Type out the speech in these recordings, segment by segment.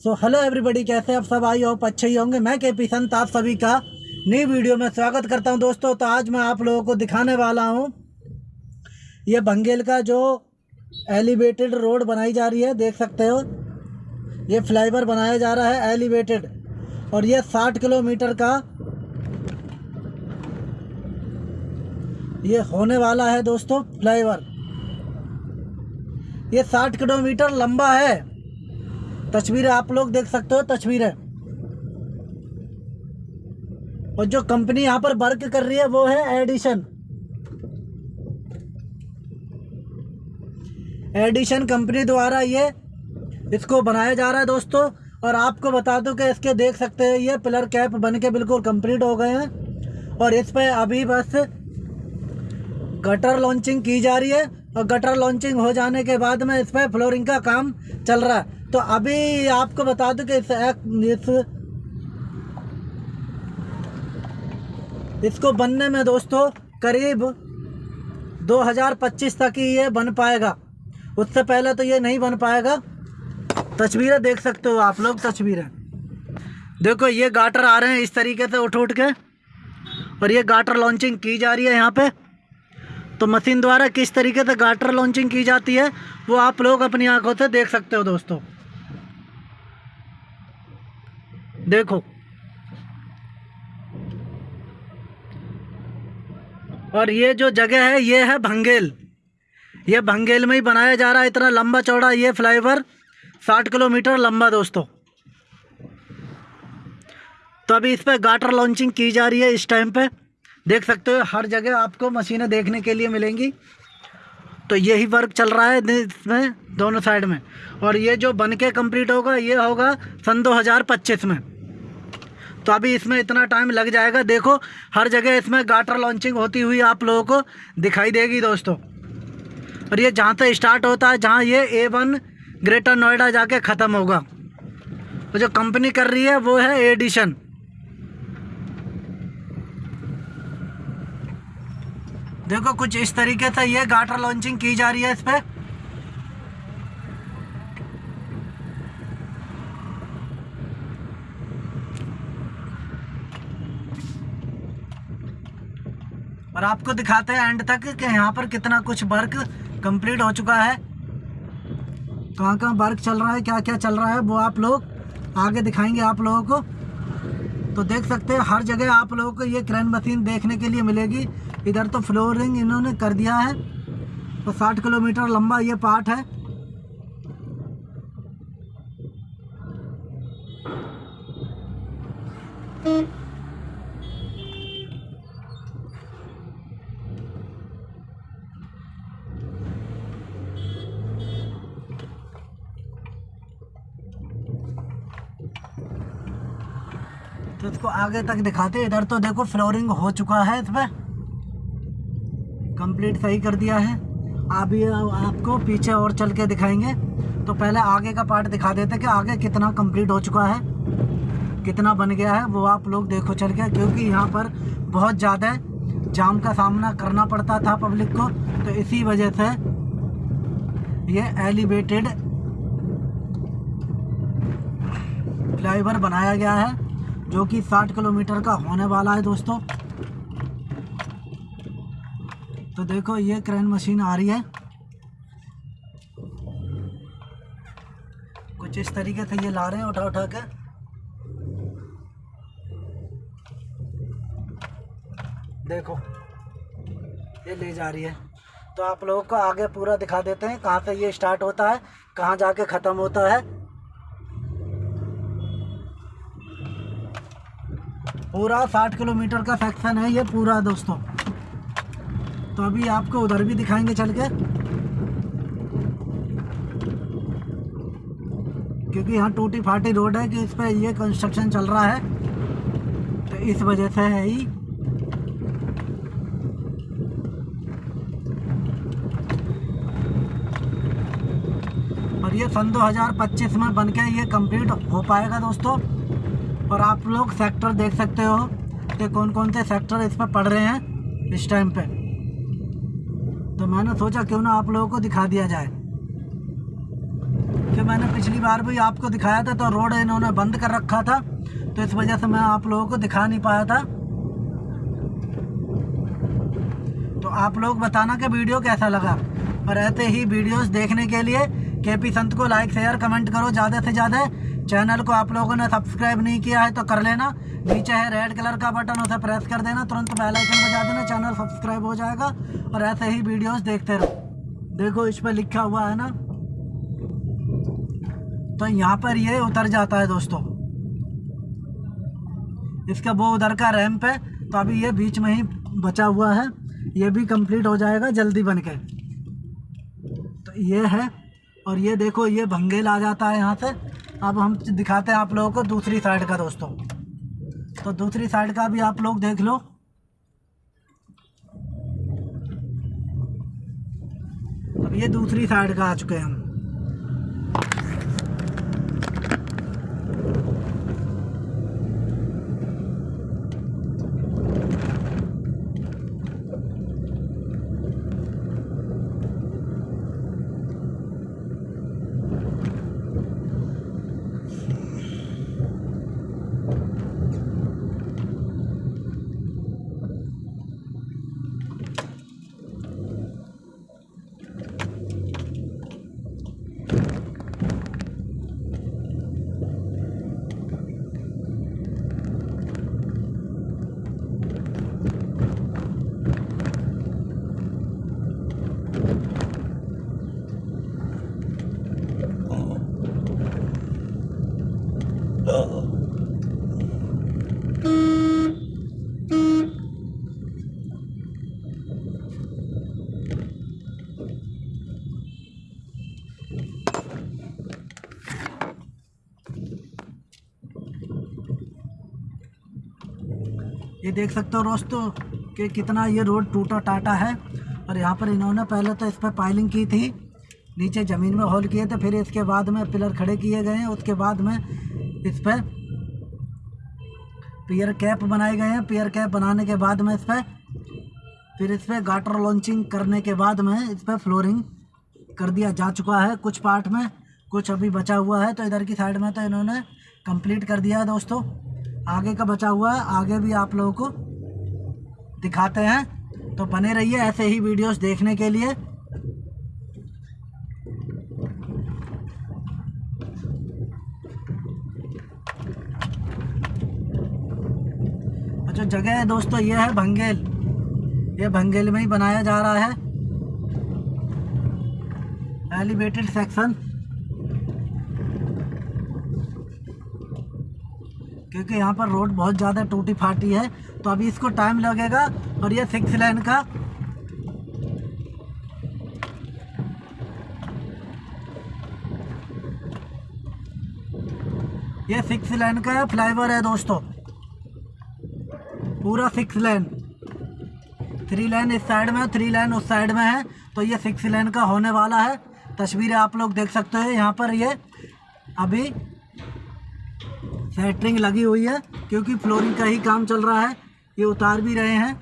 So hello everybody कैसे आप सब आई? होप अच्छे ही होंगे। मैं के पी संत, आप सभी का नई वीडियो में स्वागत करता हूँ दोस्तों। तो आज मैं आप लोगों को दिखाने वाला हूँ ये बंगेल का जो एलिवेटेड रोड बनाई जा रही है, देख सकते हो। ये फ्लाईवर बनाया जा रहा है एलिवेटेड और ये 60 किलोमीटर का ये होने वाला है दोस्तों फ्लाईवर ये 60 किलोमीटर लंबा है। तस्वीरें आप लोग देख सकते हो, तस्वीरें। और जो कंपनी यहाँ पर वर्क कर रही है, वो है एडिशन एडिशन कंपनी द्वारा ये इसको बनाया जा रहा है दोस्तों। और आपको बता दूँ कि इसके देख सकते हैं, ये पिलर कैप बन के बिल्कुल कंप्लीट हो गए हैं। और इस पर अभी बस गटर लॉन्चिंग की जा रही है। और गटर लॉन्चिंग हो जाने के बाद में इस पर फ्लोरिंग का काम चल रहा है। तो अभी आपको बता दूँ कि इस, इस इसको बनने में दोस्तों करीब 2025 तक ही ये बन पाएगा। उससे पहले तो ये नहीं बन पाएगा। तस्वीरें देख सकते हो आप लोग तस्वीरें। देखो ये गाटर आ रहे हैं इस तरीके से उठ उठ के। और ये गाटर लॉन्चिंग की जा रही है यहाँ पे। तो मशीन द्वारा किस तरीके से गाटर लॉन्चिंग की जाती है, वो आप लोग अपनी आँखों से देख सकते हो दोस्तों। देखो। और ये जो जगह है, ये है भंगेल। ये भंगेल में ही बनाया जा रहा है, इतना लंबा चौड़ा ये फ्लाईओवर साठ किलोमीटर लंबा दोस्तों। तो अभी इस पर गाटर लॉन्चिंग की जा रही है इस टाइम पे। देख सकते हो, हर जगह आपको मशीनें देखने के लिए मिलेंगी। तो यही वर्क चल रहा है इसमें दोनों साइड में। और ये जो बन के कंप्लीट होगा, ये होगा सन 2025 में। तो अभी इसमें इतना टाइम लग जाएगा। देखो, हर जगह इसमें गाटर लॉन्चिंग होती हुई आप लोगों को दिखाई देगी दोस्तों। और ये जहाँ से स्टार्ट होता है, जहाँ ये ए वन ग्रेटर नोएडा जाके ख़त्म होगा। तो जो कंपनी कर रही है, वो है एडिशन देखो कुछ इस तरीके से ये गाटर लॉन्चिंग की जा रही है इस पर और आपको दिखाते हैं एंड तक कि यहाँ पर कितना कुछ वर्क कंप्लीट हो चुका है। कहाँ कहाँ वर्क चल रहा है क्या क्या चल रहा है, वो आप लोग आगे दिखाएँगे आप लोगों को। तो देख सकते हैं, हर जगह आप लोगों को ये क्रेन मशीन देखने के लिए मिलेगी। इधर तो फ्लोरिंग इन्होंने कर दिया है। तो 60 किलोमीटर लंबा ये पार्ट है। तो इसको आगे तक दिखाते इधर तो देखो फ्लोरिंग हो चुका है इस पर कंप्लीट सही कर दिया है। अभी आपको पीछे और चल के दिखाएँगे। तो पहले आगे का पार्ट दिखा देते कि आगे कितना कंप्लीट हो चुका है, कितना बन गया है, वो आप लोग देखो चल के, क्योंकि यहाँ पर बहुत ज़्यादा जाम का सामना करना पड़ता था पब्लिक को। तो इसी वजह से ये एलिवेटेड फ्लाईओवर बनाया गया है, जो कि 60 किलोमीटर का होने वाला है दोस्तों। तो देखो, ये क्रेन मशीन आ रही है। कुछ इस तरीके से ये ला रहे हैं, उठा उठा के। देखो, ये ले जा रही है। तो आप लोगों को आगे पूरा दिखा देते हैं, कहाँ से ये स्टार्ट होता है, कहाँ जाके ख़त्म होता है। पूरा साठ किलोमीटर का सेक्शन है ये पूरा, दोस्तों। तो अभी आपको उधर भी दिखाएँगे चल के। क्योंकि यहाँ टूटी फाटी रोड है कि इस पर ये कंस्ट्रक्शन चल रहा है। तो इस वजह से है ही। और ये सन 2025 में बन के ये कंप्लीट हो पाएगा दोस्तों। और आप लोग सेक्टर देख सकते हो कि कौन कौन से सेक्टर इस पर पड़ रहे हैं इस टाइम पे। तो मैंने सोचा क्यों ना आप लोगों को दिखा दिया जाए। कि मैंने पिछली बार भी आपको दिखाया था तो रोड इन्होंने बंद कर रखा था तो इस वजह से मैं आप लोगों को दिखा नहीं पाया था। तो आप लोग बताना कि वीडियो कैसा लगा। और ऐसे ही वीडियोस देखने के लिए, के पी संत को लाइक शेयर कमेंट करो, ज़्यादा से ज़्यादा चैनल को आप लोगों ने सब्सक्राइब नहीं किया है तो कर लेना। नीचे है रेड कलर का बटन उसे प्रेस कर देना। तुरंत बेल आइकन बजा देना चैनल सब्सक्राइब हो जाएगा और ऐसे ही वीडियोस देखते रहो। देखो, इस पर लिखा हुआ है ना? तो यहाँ पर ये उतर जाता है दोस्तों। इसका वो उधर का रैम्प है तो अभी ये बीच में ही बचा हुआ है। ये भी कंप्लीट हो जाएगा जल्दी बन के। तो ये है, और ये देखो, ये भंगेल आ जाता है यहाँ से। अब हम दिखाते हैं आप लोगों को दूसरी साइड का दोस्तों। तो दूसरी साइड का भी आप लोग देख लो। अब ये दूसरी साइड का आ चुके हैं हम। ये देख सकते हो दोस्तों कि कितना ये रोड टूटा टाटा है। और यहाँ पर इन्होंने पहले तो इस पर पाइलिंग की थी, नीचे ज़मीन में होल किए थे, फिर इसके बाद में पिलर खड़े किए गए हैं, उसके बाद में इस पर पियर कैप बनाए गए हैं। पियर कैप बनाने के बाद में इस पर फिर इस पर गाटर लॉन्चिंग करने के बाद में इस पर फ्लोरिंग कर दिया जा चुका है कुछ पार्ट में, कुछ अभी बचा हुआ है। तो इधर की साइड में तो इन्होंने कंप्लीट कर दिया है दोस्तों। आगे का बचा हुआ है, आगे भी आप लोगों को दिखाते हैं। तो बने रहिए ऐसे ही वीडियोस देखने के लिए। जो जगह है दोस्तों, ये है भंगेल। ये भंगेल में ही बनाया जा रहा है। एलिवेटेड सेक्शन क्योंकि यहाँ पर रोड बहुत ज़्यादा टूटी फाटी है तो अभी इसको टाइम लगेगा और ये सिक्स लाइन का। ये सिक्स लाइन का फ्लाईओवर है दोस्तों। पूरा सिक्स लेन थ्री लेन इस साइड में थ्री लेन उस साइड में है तो ये सिक्स लेन का होने वाला है। तस्वीरें आप लोग देख सकते हो, यहाँ पर ये अभी सेटरिंग लगी हुई है, क्योंकि फ्लोरिंग का ही काम चल रहा है, ये उतार भी रहे हैं।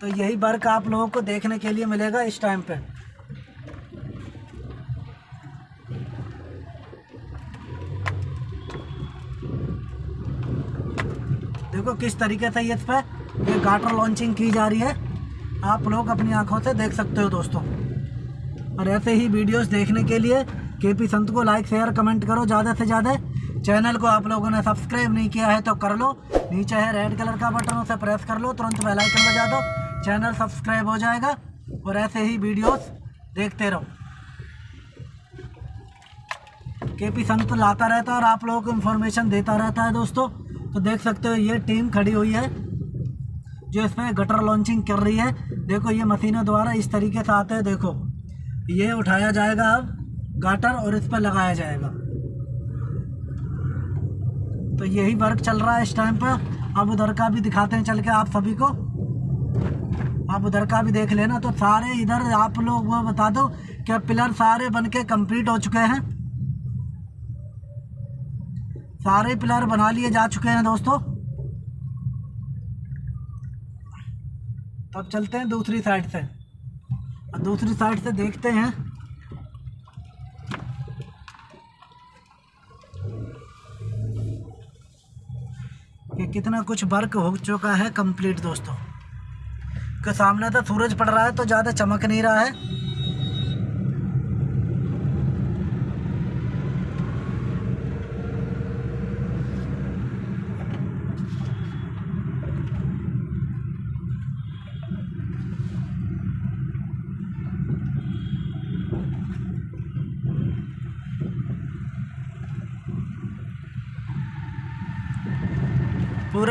तो यही वर्क आप लोगों को देखने के लिए मिलेगा इस टाइम पे। देखो किस तरीके से ये इस पर ये गाटर लॉन्चिंग की जा रही है। आप लोग अपनी आँखों से देख सकते हो दोस्तों। और ऐसे ही वीडियोस देखने के लिए के पी संत को लाइक शेयर कमेंट करो, ज़्यादा से ज़्यादा। चैनल को आप लोगों ने सब्सक्राइब नहीं किया है तो कर लो। नीचे है रेड कलर का बटन उसे प्रेस कर लो। तुरंत बेल आइकन बजा दो। चैनल सब्सक्राइब हो जाएगा और ऐसे ही वीडियोस देखते रहो। के पी संत लाता रहता है और आप लोगों को इन्फॉर्मेशन देता रहता है दोस्तों। तो देख सकते हो ये टीम खड़ी हुई है, जो इसमें गटर लॉन्चिंग कर रही है। देखो ये मशीनों द्वारा इस तरीके से आते हैं, देखो। ये उठाया जाएगा अब गाटर और इस पर लगाया जाएगा। तो यही वर्क चल रहा है इस टाइम पर अब उधर का भी दिखाते हैं चल के आप सभी को। आप उधर का भी देख लेना। तो सारे इधर आप लोग वो बता दो कि पिलर सारे बन के कंप्लीट हो चुके हैं। सारे पिलर बना लिए जा चुके हैं दोस्तों। तब चलते हैं दूसरी साइड से। दूसरी साइड से देखते हैं। कितना कुछ वर्क हो चुका है कंप्लीट दोस्तों। के सामने तो सूरज पड़ रहा है तो ज़्यादा चमक नहीं रहा है।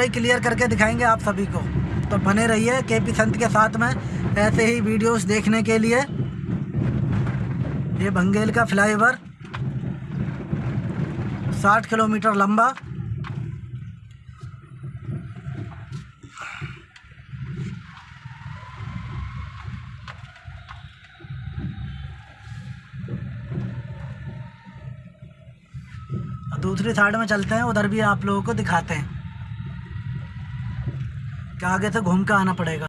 पूरा क्लियर करके दिखाएँगे आप सभी को। तो बने रहिए के पी संत के साथ में ऐसे ही वीडियोस देखने के लिए। ये बंगेल का फ्लाईओवर साठ किलोमीटर लंबा। दूसरी साइड में चलते हैं, उधर भी आप लोगों को दिखाते हैं। कि आगे तो घूम के आना पड़ेगा।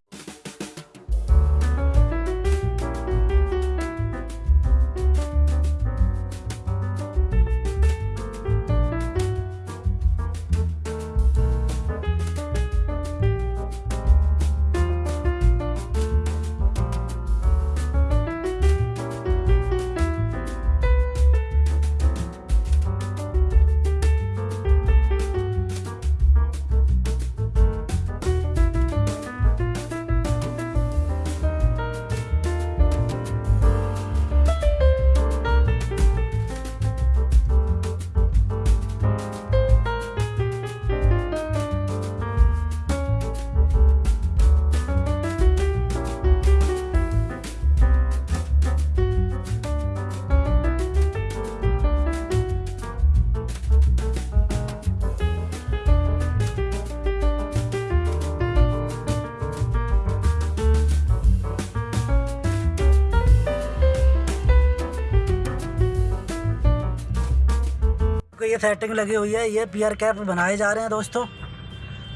ये सेटिंग लगी हुई है, ये पियर कैप बनाए जा रहे हैं दोस्तों।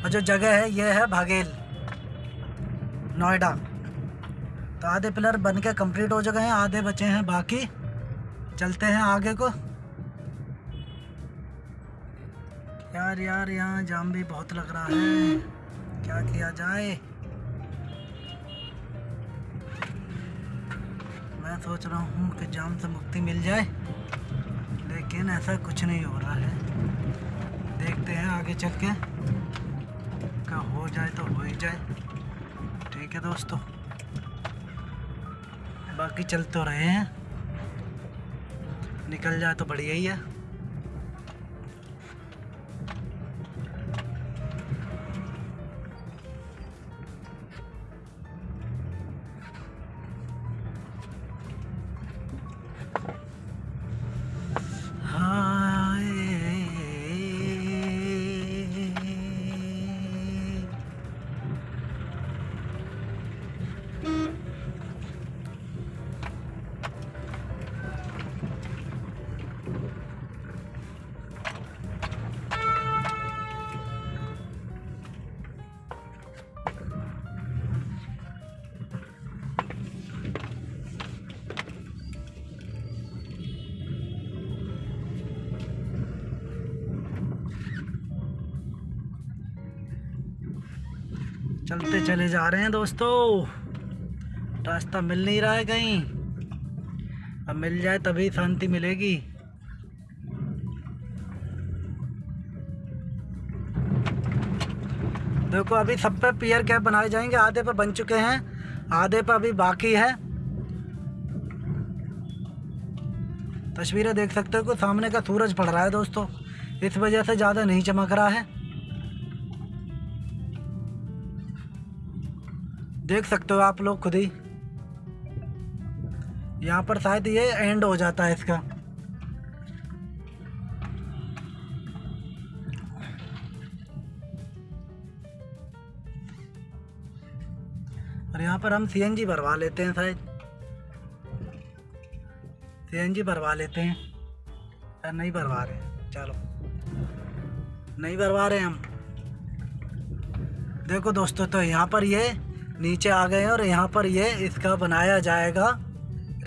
और जो जगह है, ये है भागेल, नोएडा। तो आधे पिलर बन के कंप्लीट हो चुके हैं, आधे बचे हैं बाकी। चलते हैं आगे को। यार यार, यहाँ जाम भी बहुत लग रहा है। क्या किया जाए? मैं सोच रहा हूँ कि जाम से मुक्ति मिल जाए। लेकिन ऐसा कुछ नहीं हो रहा है। देखते हैं आगे चल के। का हो जाए तो हो ही जाए। ठीक है दोस्तों। बाकी चल तो रहे हैं। निकल जाए तो बढ़िया ही है। चलते चले जा रहे हैं दोस्तों। रास्ता मिल नहीं रहा है कहीं। अब मिल जाए तभी शांति मिलेगी। देखो, अभी सब पे पियर कैप बनाए जाएँगे। आधे पे बन चुके हैं, आधे पे अभी बाकी है। तस्वीरें देख सकते हो कि सामने का सूरज पड़ रहा है दोस्तों। इस वजह से ज़्यादा नहीं चमक रहा है। देख सकते हो आप लोग खुद ही। यहाँ पर शायद ये एंड हो जाता है इसका। और यहाँ पर हम सीएनजी भरवा लेते हैं शायद। सीएनजी भरवा लेते हैं। या नहीं भरवा रहे चलो। नहीं भरवा रहे हम। देखो दोस्तों तो यहाँ पर ये नीचे आ गए और यहाँ पर ये इसका बनाया जाएगा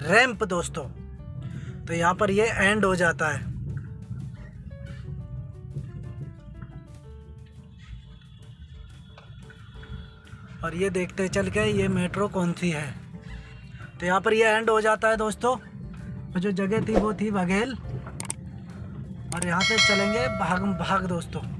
रैंप दोस्तों। तो यहाँ पर ये एंड हो जाता है। और ये देखते चल के ये मेट्रो कौन सी है? तो यहाँ पर ये एंड हो जाता है दोस्तों। और जो जगह थी वो थी बघेल। और यहाँ से चलेंगे भाग भाग दोस्तों।